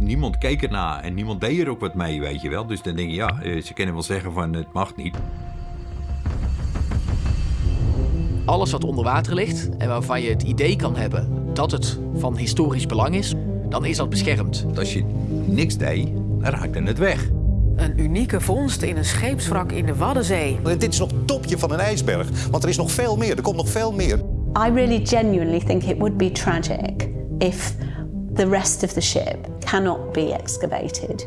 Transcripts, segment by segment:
Niemand keek ernaar en niemand deed er ook wat mee, weet je wel. Dus dan denk je, ja, eh, ze kunnen wel zeggen van het mag niet. Alles wat onder water ligt en waarvan je het idee kan hebben dat het van historisch belang is, dan is dat beschermd. Als je niks deed, dan raakte het weg. Een unieke vondst in een scheepswrak in de Waddenzee. Dit is nog het topje van een ijsberg, want er is nog veel meer. Er komt nog veel meer. I really genuinely think it would be tragic if the rest of the ship cannot be excavated.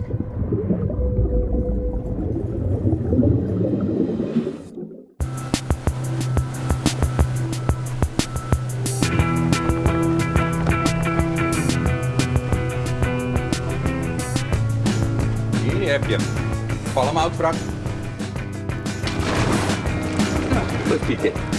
Hier heb je palmhoutwrak. Als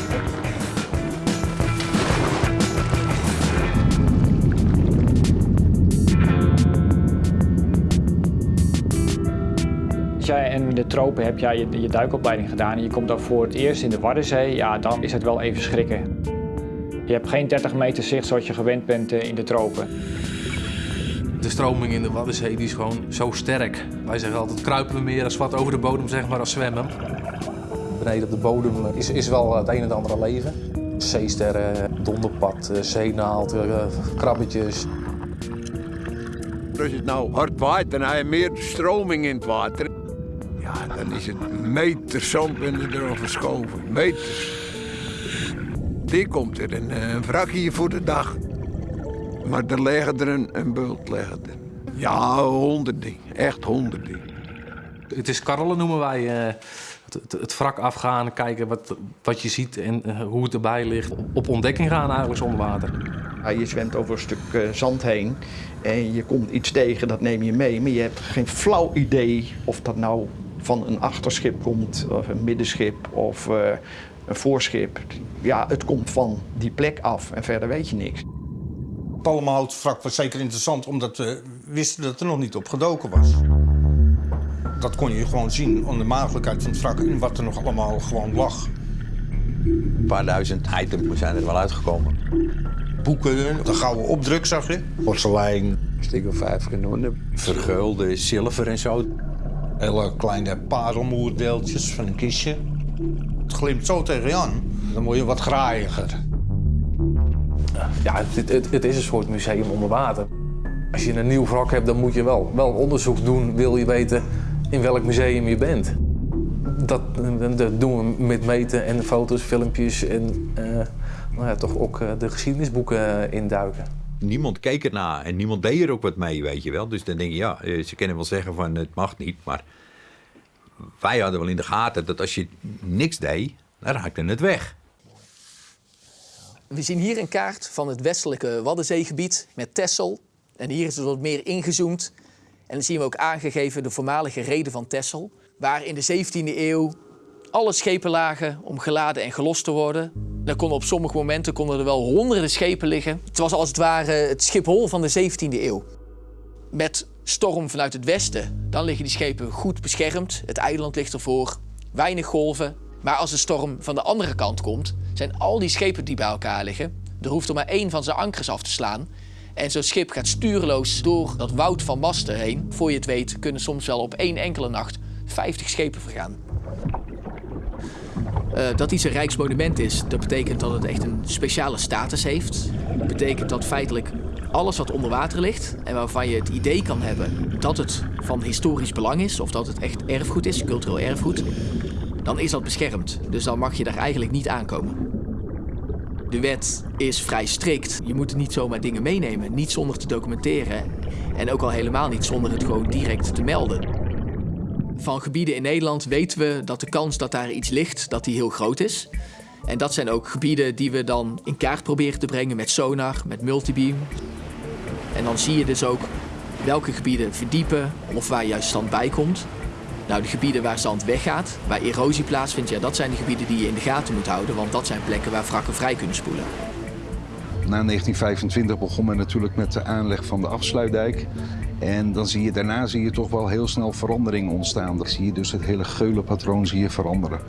jij in de tropen heb jij je, je duikopleiding gedaan en je komt dan voor het eerst in de Waddenzee, ja, dan is het wel even schrikken. Je hebt geen 30 meter zicht zoals je gewend bent eh, in de tropen. De stroming in de Waddenzee die is gewoon zo sterk. Wij zeggen altijd kruipen we meer als wat over de bodem zeg maar als zwemmen. Beneden op de bodem is, is wel het een en het andere leven. Zeesterren, donderpad, eh, zeenaald, eh, krabbetjes. Als het nou hard waait, dan heb je meer stroming in het water. Ja, dan is het meters zand erover verschoven. Meters. Die komt er een, eh, een wrak hier voor de dag. Maar er liggen er een, een bult. Liggen er. Ja, honderden. Echt honderden. Het is karrelen noemen wij. eh, het, het, het wrak afgaan, kijken wat, wat je ziet en eh, hoe het erbij ligt. Op, ontdekking gaan eigenlijk zonder water. Ja, je zwemt over een stuk eh, zand heen en je komt iets tegen, dat neem je mee. Maar je hebt geen flauw idee of dat nou van een achterschip komt, of een middenschip of eh, een voorschip. Ja, het komt van die plek af en verder weet je niks. Palmhoutvrak was zeker interessant omdat we wisten dat er nog niet op gedoken was. Dat kon je gewoon zien aan de maagdelijkheid van het wrak en wat er nog allemaal gewoon lag. Een paar duizend items zijn er wel uitgekomen. Boeken, de gouden opdruk zag je. Porselein, stuk of vijf genoemd. Vergeulde zilver en zo. Hele kleine parelmoerdeeltjes van een kistje. Het glimt zo tegen je aan. Dan word je wat graaiiger. Ja, het, het, is een soort museum onder water. Als je een nieuw wrak hebt, dan moet je wel, wel onderzoek doen. Wil je weten in welk museum je bent. Dat, dat doen we met meten en foto's, filmpjes en eh, nou ja, toch ook eh, de geschiedenisboeken eh, induiken. Niemand keek ernaar en niemand deed er ook wat mee, weet je wel. Dus dan denk je, ja, eh, ze kunnen wel zeggen van het mag niet. Maar wij hadden wel in de gaten dat als je niks deed, dan raakte het weg. We zien hier een kaart van het westelijke Waddenzeegebied met Texel. En hier is het wat meer ingezoomd. En dan zien we ook aangegeven de voormalige reden van Texel. Waar in de 17e eeuw alle schepen lagen om geladen en gelost te worden. Dan konden op sommige momenten konden er wel honderden schepen liggen. Het was als het ware het Schiphol van de 17e eeuw. Met storm vanuit het westen, dan liggen die schepen goed beschermd. Het eiland ligt ervoor, weinig golven. Maar als de storm van de andere kant komt, zijn al die schepen die bij elkaar liggen. Er hoeft er maar één van zijn ankers af te slaan. En zo'n schip gaat stuurloos door dat woud van masten heen. Voor je het weet kunnen soms wel op één enkele nacht 50 schepen vergaan. Eh, dat iets een rijksmonument is, dat betekent dat het echt een speciale status heeft. Dat betekent dat feitelijk alles wat onder water ligt en waarvan je het idee kan hebben dat het van historisch belang is of dat het echt erfgoed is, cultureel erfgoed, dan is dat beschermd. Dus dan mag je daar eigenlijk niet aankomen. De wet is vrij strikt. Je moet niet zomaar dingen meenemen, niet zonder te documenteren en ook al helemaal niet zonder het gewoon direct te melden. Van gebieden in Nederland weten we dat de kans dat daar iets ligt, dat die heel groot is. En dat zijn ook gebieden die we dan in kaart proberen te brengen met sonar, met multibeam. En dan zie je dus ook welke gebieden verdiepen of waar juist zand bij komt. Nou, de gebieden waar zand weggaat, waar erosie plaatsvindt, ja, dat zijn de gebieden die je in de gaten moet houden, want dat zijn plekken waar wrakken vrij kunnen spoelen. Na 1925 begon men natuurlijk met de aanleg van de afsluitdijk. En dan zie je, daarna zie je toch wel heel snel verandering ontstaan. Dan zie je dus het hele geulenpatroon zie je veranderen.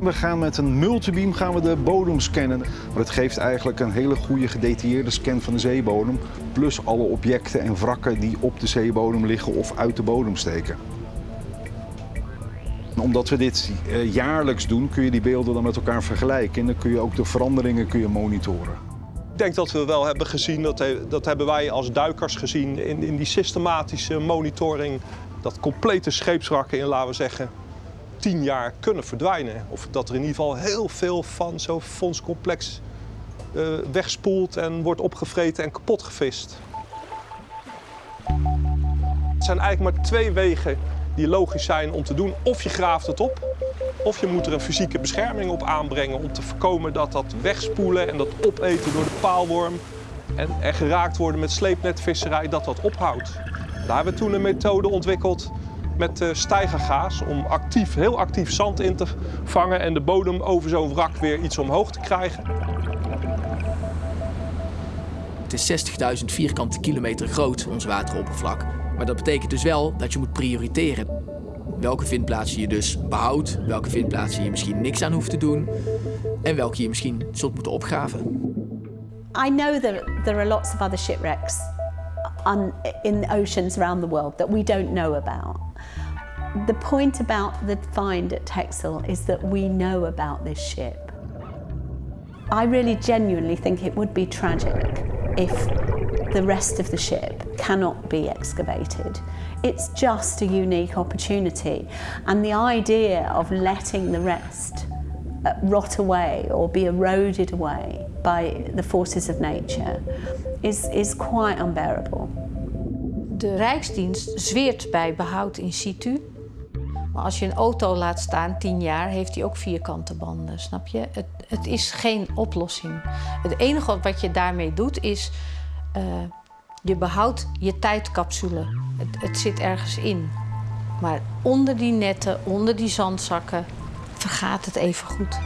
We gaan met een multibeam gaan we de bodem scannen. Het geeft eigenlijk een hele goede gedetailleerde scan van de zeebodem. Plus alle objecten en wrakken die op de zeebodem liggen of uit de bodem steken. Omdat we dit eh, jaarlijks doen, kun je die beelden dan met elkaar vergelijken. En dan kun je ook de veranderingen kun je monitoren. Ik denk dat we wel hebben gezien, dat, dat hebben wij als duikers gezien in, in die systematische monitoring, dat complete scheepswrakken in, laten we zeggen, tien jaar kunnen verdwijnen. Of dat er in ieder geval heel veel van zo'n fondscomplex uh, wegspoelt en wordt opgevreten en kapot gevist. Het zijn eigenlijk maar twee wegen die logisch zijn om te doen. Of je graaft het op, of je moet er een fysieke bescherming op aanbrengen om te voorkomen dat dat wegspoelen en dat opeten door de paalworm en er geraakt worden met sleepnetvisserij, dat dat ophoudt. Daar hebben we toen een methode ontwikkeld met uh, stijgergaas om actief, heel actief zand in te vangen en de bodem over zo'n wrak weer iets omhoog te krijgen. Het is 60.000 vierkante kilometer groot, ons wateroppervlak. Maar dat betekent dus wel dat je moet prioriteren. Welke vindplaatsen je dus behoudt, welke vindplaatsen je misschien niks aan hoeft te doen en welke je misschien zult moeten opgraven. I know that there are lots of other shipwrecks in the oceans around the world that we don't know about. The point about the find at Texel is that we know about this ship. I really genuinely think it would be tragic if the rest of the ship cannot be excavated. It's just a unique opportunity. And the idea of letting the rest uh, rot away or be eroded away by the forces of nature is, is quite unbearable. De Rijksdienst zweert bij behoud in situ. Maar als je een auto laat staan, tien jaar, heeft hij ook vierkante banden, snap je? Het, het is geen oplossing. Het enige wat je daarmee doet is, uh, je behoudt je tijdcapsule. Het, het zit ergens in. Maar onder die netten, onder die zandzakken, vergaat het even goed.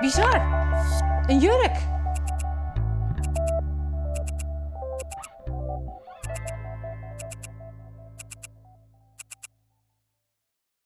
Bizar. Een jurk.